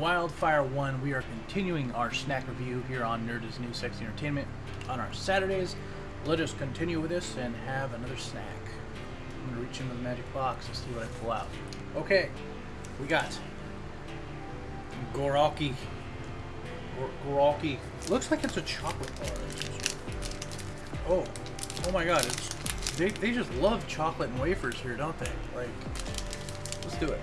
Wildfire 1. We are continuing our snack review here on Nerd is New Sexy Entertainment on our Saturdays. Let us continue with this and have another snack. I'm going to reach into the magic box and see what I pull out. Okay, we got Goralki. Goralki. Looks like it's a chocolate bar. Oh, oh my god, it's they, they just love chocolate and wafers here, don't they? Like, let's do it.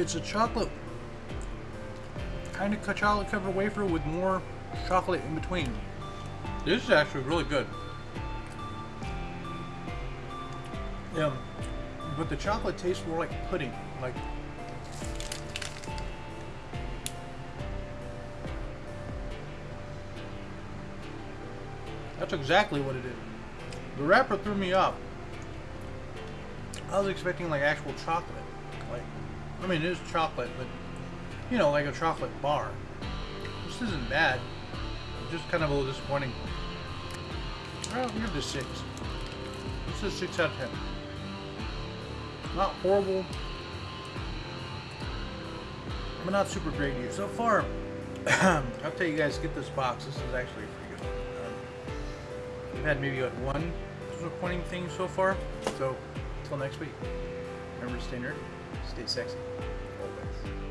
It's a chocolate, kind of chocolate covered wafer with more chocolate in between. This is actually really good. Yeah, but the chocolate tastes more like pudding, like That's exactly what it is. The wrapper threw me off. I was expecting like actual chocolate. Like, I mean, it is chocolate, but you know, like a chocolate bar. This isn't bad. Just kind of a little disappointing. I'll give this six. This is six out of ten. Not horrible, but not super great either. So far, I'll tell you guys, get this box. This is actually pretty good. Um, we've had maybe what, one disappointing thing so far. So, until next week, remember to stay nerdy, stay sexy, always.